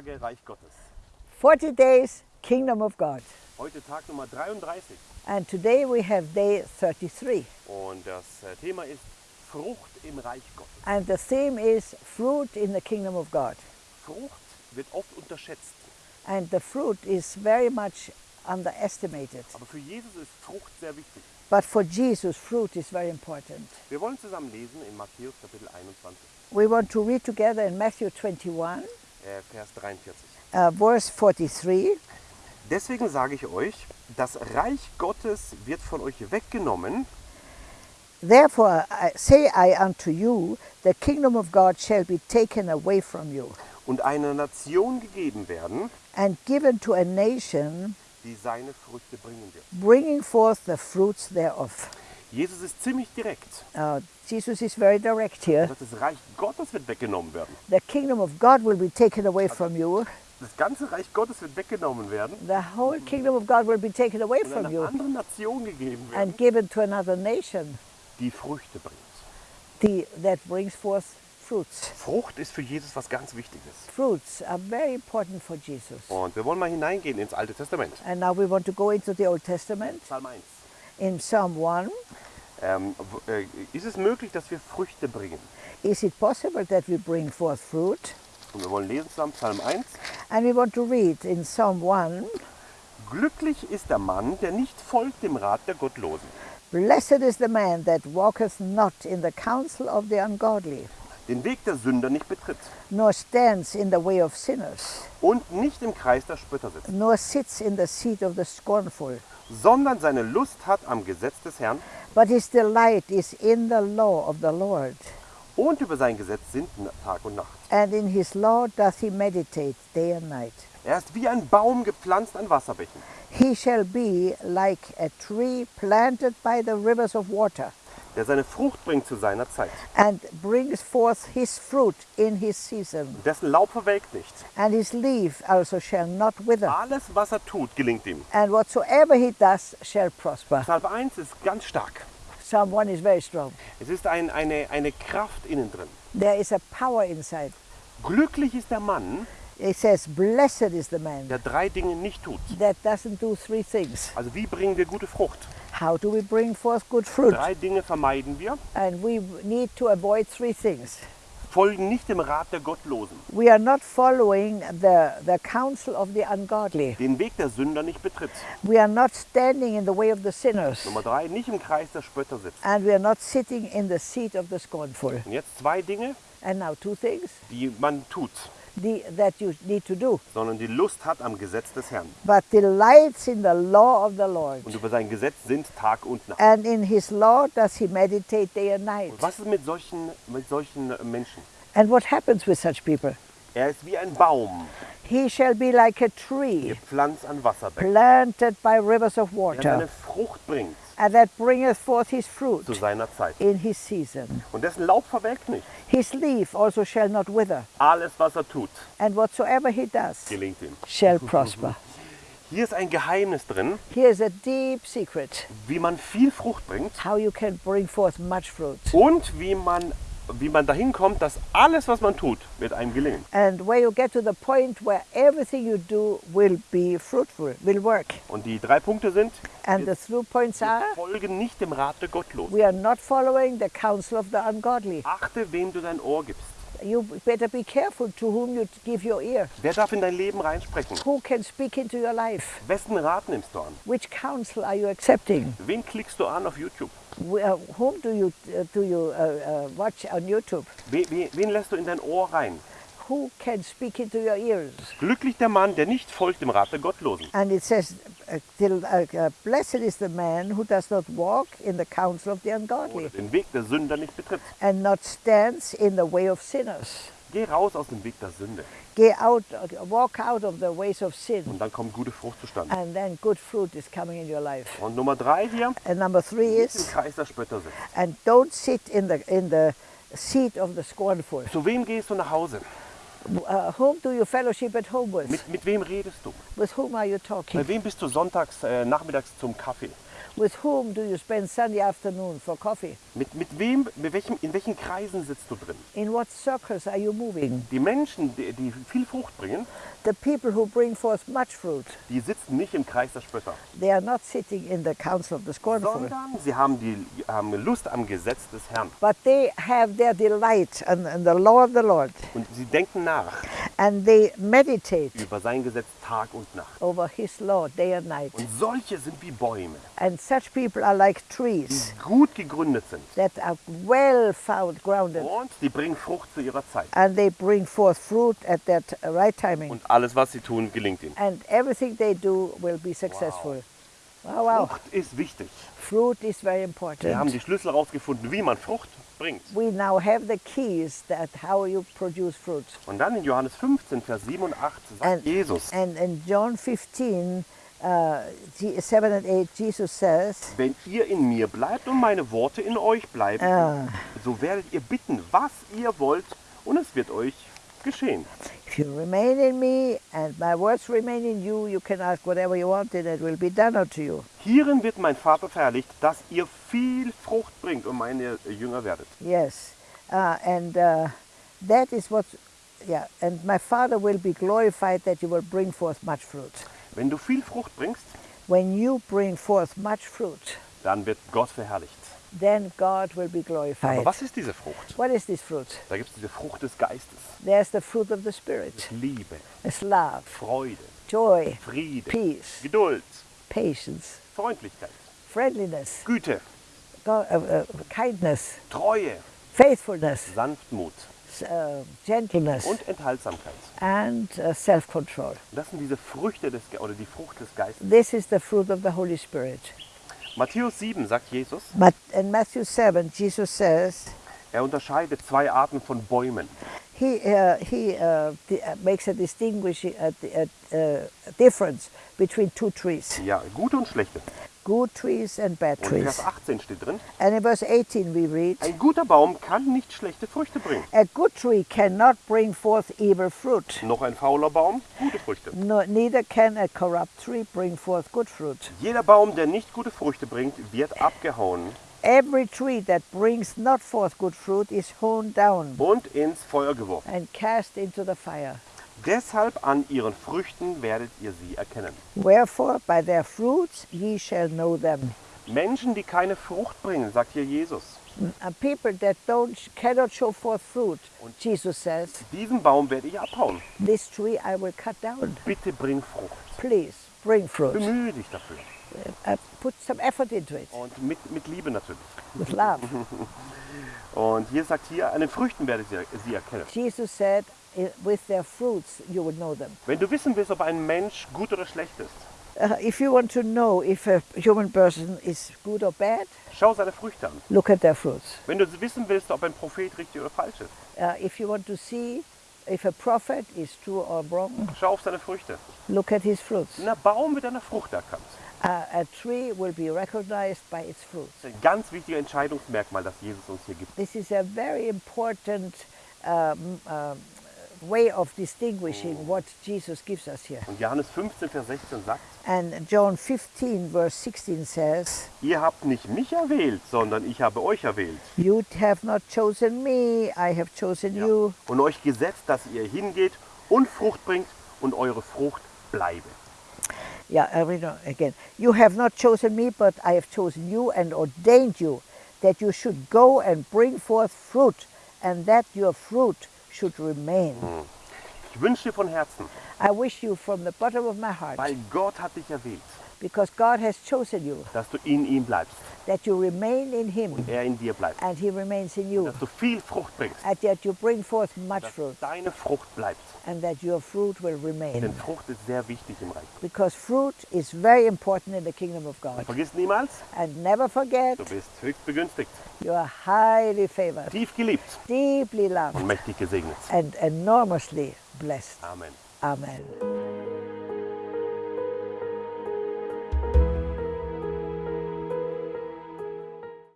Tage Reich Gottes. 40 days, Kingdom of God. Heute Tag Nummer 33 And today we have day 33. und das äh, Thema ist Frucht im Reich Gottes. And the theme is fruit in the kingdom of God. Frucht wird oft unterschätzt, And the fruit is very much underestimated. aber für Jesus ist Frucht sehr wichtig. But for Jesus, fruit is very important. Wir wollen zusammen lesen in Matthäus Kapitel 21, We want to read together in Matthew 21, äh, Vers 43. uh, verse 43. Deswegen sage ich euch, das Reich Gottes wird von euch weggenommen Therefore I say I unto you, the kingdom of God shall be taken away from you und einer Nation gegeben werden, and given to a nation die seine Früchte bringen wird. bringing forth the fruits thereof. Jesus ist ziemlich direkt. Uh, Jesus is very direct here. Er sagt, das Reich Gottes wird weggenommen werden. The kingdom of God will be taken away from you. Das ganze Reich Gottes wird weggenommen werden The whole kingdom of God will be taken away und from einer you anderen Nation gegeben werden, and given to another nation die Früchte bringt. the, that brings forth fruits. Frucht ist für Jesus was ganz Wichtiges. Fruits are very important for Jesus. Und wir wollen mal hineingehen ins Alte Testament. And now we want to go into the Old Testament. Psalm 1. In Psalm 1, ähm, w- äh, ist es möglich, dass wir Früchte bringen? is it possible that we bring forth fruit? Und wir wollen lesen zusammen Psalm 1. And we want to read in Psalm 1 Glücklich ist der Mann, der nicht folgt dem Rat der Gottlosen, Blessed is the man that walketh not in the counsel of the ungodly, den Weg der Sünder nicht betritt. Nor stands in the way of sinners, und nicht im Kreis der Spötter sitzt, nor sits in the seat of the scornful. sondern seine Lust hat am Gesetz des Herrn. But his delight is in the law of the Lord, und über sein Gesetz sind Tag und Nacht. and in his law doth he meditate day and night. Er ist wie ein Baum gepflanzt an Wasserbächen, He shall be like a tree planted by the rivers of water, der seine Frucht bringt zu seiner Zeit. and brings forth his fruit in his season, Dessen Laub verwelkt nicht. and his leaf also shall not wither. Alles, was er tut, gelingt ihm. And whatsoever he does shall prosper. Psalm 1 ist ganz stark. Psalm 1 is very strong. Es ist ein, eine, eine Kraft innen drin. There is a power inside. Glücklich ist der Mann, It says, Blessed is the man der drei Dinge nicht tut. that doesn't do three things. Also wie bringen wir gute Frucht? How do we bring forth good fruit? Drei Dinge vermeiden wir. And we need to avoid three things. Folgen nicht dem Rat der Gottlosen. We are not following the, the counsel of the ungodly. Den Weg der Sünder nicht betritt. We are not standing in the way of the sinners. Nummer drei, nicht im Kreis der Spötter sitzt. And we are not sitting in the seat of the scornful. Und jetzt zwei Dinge, And now, two things die man tut, the, that you need to do. sondern die Lust hat am Gesetz des Herrn. But delights in the law of the Lord. Und über sein Gesetz sind Tag und Nacht. And in his law does he meditate day and night. Und was ist mit solchen, mit solchen Menschen? And what happens with such people? Er ist wie ein Baum, He shall be like a tree gepflanzt an Wasserbächen, planted by rivers of der seine water, Frucht bringt and that bringeth forth his fruit zu seiner Zeit. in his season. Und dessen Laub verwelkt nicht. His leaf also shall not wither, Alles, was er tut, and whatsoever he does gelingt ihm. shall prosper. Hier ist ein Geheimnis drin, Here is a deep secret wie man viel Frucht bringt how you can bring forth much fruit. und wie man, wie man dahin kommt, dass alles, was man tut, wird einem gelingen. And where you get to the point where everything you do will be fruitful, will work. Und die drei Punkte sind, And the through points are folgen nicht dem Rat der Gottlosen. we are not following the counsel of the ungodly. Achte, wem du dein Ohr gibst. You better be careful to whom you give your ear. Wer darf in dein Leben reinsprechen? Who can speak into your life? Wessen Rat nimmst du an? Which counsel are you accepting? Wen klickst du an auf YouTube? Uh, whom do you, uh, do you uh, uh, watch on YouTube? We, we, wen lässt du in dein Ohr rein? Who can speak into your ears? Glücklich der Mann, der nicht folgt dem Rat der Gottlosen. And it says, uh, till, uh, Blessed is the man who does not walk in the counsel of the Oder ungodly, den Weg der Sünder nicht betritt. and not stands in the way of sinners. Geh raus aus dem Weg der Sünde. Get out, walk out of the ways of sin, Und dann kommt gute Frucht zustande. and then good fruit is coming in your life. Und Nummer drei hier, And number three nicht im is, Kreis der Spötter sitzt. and don't sit in the in the seat of the scornful. Zu wem gehst du nach Hause? Uh, whom do you fellowship at home with? Mit, mit wem redest du? With whom are you talking? Bei wem bist du sonntags, äh, nachmittags zum Kaffee? With whom do you spend Sunday afternoon for coffee? Mit, mit wem, mit welchem, in welchen Kreisen sitzt du drin? In what circles are you moving? Die Menschen, die, die viel Frucht bringen, The people who bring forth much fruit, die sitzen nicht im Kreis der Spötter, they are not sitting in the council of the scornful, sondern sie haben, die, haben Lust am Gesetz des Herrn. but they have their delight in, in the law of the Lord, Und sie denken nach and they meditate über sein Gesetz Tag und Nacht. over His law day and night. Und solche sind wie Bäume, And such people are like die trees gut gegründet sind. that are well found, grounded, Und die bringen Frucht zu ihrer Zeit. and they bring forth fruit at that right timing. Und alles, was sie tun, gelingt ihnen. And everything they do will be successful. Wow, wow. Frucht ist wichtig. Fruit is very Wir haben important. die Schlüssel herausgefunden, wie man Frucht bringt. We now have the keys that how you produce fruit. Und dann in Johannes 15, Vers 7 und 8 sagt And, Jesus, and in John 15, uh, G- 7 and 8, Jesus says, wenn ihr in mir bleibt und meine Worte in euch bleiben, Ah. so werdet ihr bitten, was ihr wollt, und es wird euch geschehen. If you remain in me and my words remain in you, you can ask whatever you want and it will be done unto you. Hierin wird mein Vater verherrlicht, dass ihr viel Frucht bringt und meine Jünger werdet. Yes. Uh, and uh, that is what, yeah, and my Father will be glorified that you will bring forth much fruit. Wenn du viel Frucht bringst, When you bring forth much fruit, dann wird Gott verherrlicht. Then God will be Aber glorified. was ist diese Frucht? What is this fruit? Da gibt es diese Frucht des Geistes. There's the fruit of the Spirit. Liebe, It's love, Freude, joy, Friede, peace, Geduld, patience, Freundlichkeit, friendliness, Güte, go- uh, uh, kindness, Treue, faithfulness, Sanftmut uh, gentleness, und Enthaltsamkeit. and uh, self-control. Das sind diese Früchte des, Ge- oder die Frucht des Geistes. This is the fruit of the Holy Spirit. Matthäus 7 sagt Jesus, But in Matthew 7, Jesus says er unterscheidet zwei Arten von Bäumen. he, uh, he uh, uh, makes a distinguishing uh, di- uh, uh, difference between two trees, Ja, gute und schlechte. Good trees and bad Und in Vers trees. 18 steht drin, And in verse 18 we read, ein guter Baum kann nicht schlechte Früchte bringen. A good tree cannot bring forth evil fruit, Noch ein fauler Baum, gute Früchte. no, neither can a corrupt tree bring forth good fruit. Jeder Baum, der nicht gute Früchte bringt, wird abgehauen Every tree that brings not forth good fruit is hewn down und ins Feuer geworfen. and cast into the fire. Deshalb an ihren Früchten werdet ihr sie erkennen. Wherefore, by their fruits ye shall know them. Menschen, die keine Frucht bringen, sagt hier Jesus, people that don't cannot show forth fruit, Jesus says, diesen Baum werde ich abhauen. this tree I will cut down. Bitte bring Frucht. Please bring fruit. Bemühe dich dafür. Uh, put some effort into it Und mit, mit Liebe natürlich. with love. Und hier sagt hier, an den Früchten werdet ihr sie erkennen. Jesus said, "I- with their fruits you will know them. Wenn du wissen willst, ob ein Mensch gut oder schlecht ist, Uh, if you want to know if a human person is good or bad, schau seine Früchte an. look at their fruits. Wenn du wissen willst, ob ein Prophet richtig oder falsch ist, Uh, if you want to see if a prophet is true or wrong, schau auf seine Früchte. look at his fruits. Ein Baum wird einer Frucht erkannt. Uh, a tree will be recognized by its fruits. Das ist ein ganz wichtiges Entscheidungsmerkmal, das Jesus uns hier gibt. This is a very important um, um, way of distinguishing what Jesus gives us here. Und Johannes 15, Vers 16 sagt, And John 15, verse 16 says, ihr habt nicht mich erwählt, sondern ich habe euch erwählt. You have not chosen me, I have chosen Ja. you. Und euch gesetzt, dass ihr hingeht und Frucht bringt und eure Frucht bleibe. Yeah, I read again. You have not chosen me, but I have chosen you and ordained you that you should go and bring forth fruit, and that your fruit should remain. Ich wünsche dir von Herzen, I wish you from the bottom of my heart, weil Gott hat dich erwählt, because God has chosen you, dass du in ihm bleibst, that you remain in Him er in dir bleibt, and He remains in you, dass du viel Frucht bringst, and that you bring forth much dass fruit, deine Frucht bleibt. and that your fruit will Denn remain. Frucht ist sehr wichtig im Reich. Because fruit is very important in the kingdom of God. Vergiss niemals, And never forget, du bist höchst begünstigt, you are highly favored, tief geliebt deeply und loved, mächtig gesegnet. and enormously blessed. Amen. Amen.